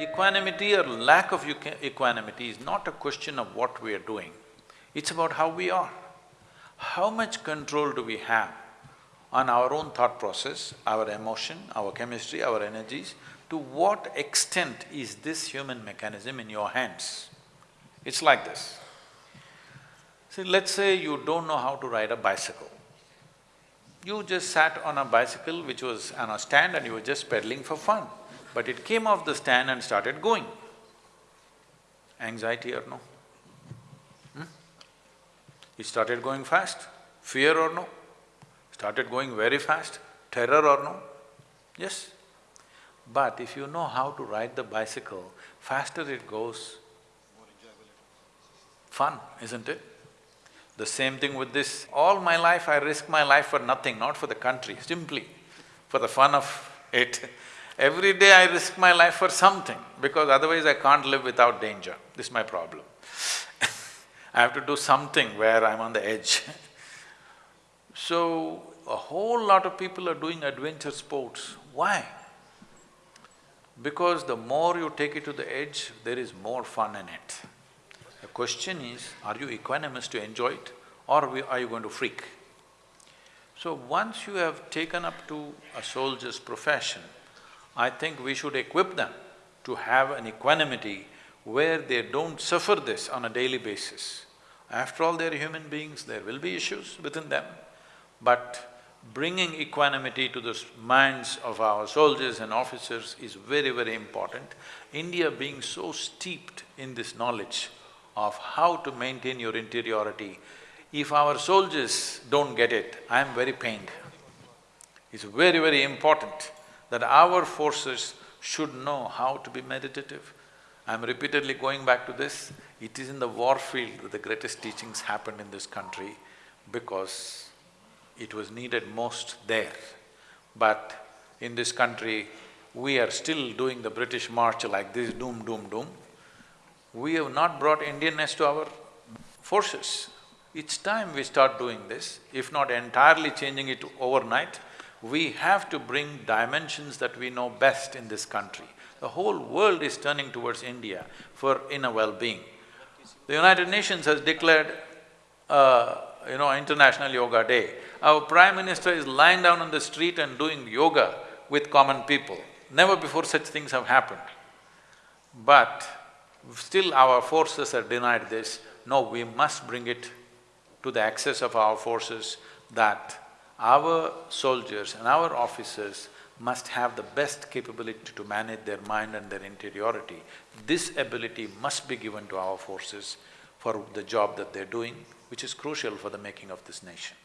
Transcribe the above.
equanimity or lack of equanimity is not a question of what we are doing, it's about how we are. How much control do we have on our own thought process, our emotion, our chemistry, our energies, to what extent is this human mechanism in your hands? It's like this. See, let's say you don't know how to ride a bicycle. You just sat on a bicycle which was on a stand and you were just pedaling for fun, but it came off the stand and started going. Anxiety or no? Hmm? It started going fast, fear or no? started going very fast, terror or no? Yes. But if you know how to ride the bicycle, faster it goes, fun, isn't it? The same thing with this. All my life I risk my life for nothing, not for the country, simply for the fun of it. Every day I risk my life for something, because otherwise I can't live without danger. This is my problem. I have to do something where I'm on the edge. so, a whole lot of people are doing adventure sports. Why? Because the more you take it to the edge, there is more fun in it. The question is, are you equanimous to enjoy it or are you going to freak? So once you have taken up to a soldier's profession, I think we should equip them to have an equanimity where they don't suffer this on a daily basis. After all, they're human beings, there will be issues within them, but bringing equanimity to the minds of our soldiers and officers is very, very important. India being so steeped in this knowledge of how to maintain your interiority, if our soldiers don't get it, I am very pained. It's very, very important that our forces should know how to be meditative. I'm repeatedly going back to this, it is in the war field that the greatest teachings happened in this country because it was needed most there. But in this country, we are still doing the British march like this, doom, doom, doom. We have not brought Indianness to our forces. It's time we start doing this, if not entirely changing it overnight, we have to bring dimensions that we know best in this country. The whole world is turning towards India for inner well-being. The United Nations has declared, uh, you know, International Yoga Day. Our Prime Minister is lying down on the street and doing yoga with common people. Never before such things have happened. But still our forces are denied this. No, we must bring it to the access of our forces that our soldiers and our officers must have the best capability to manage their mind and their interiority. This ability must be given to our forces for the job that they're doing, which is crucial for the making of this nation.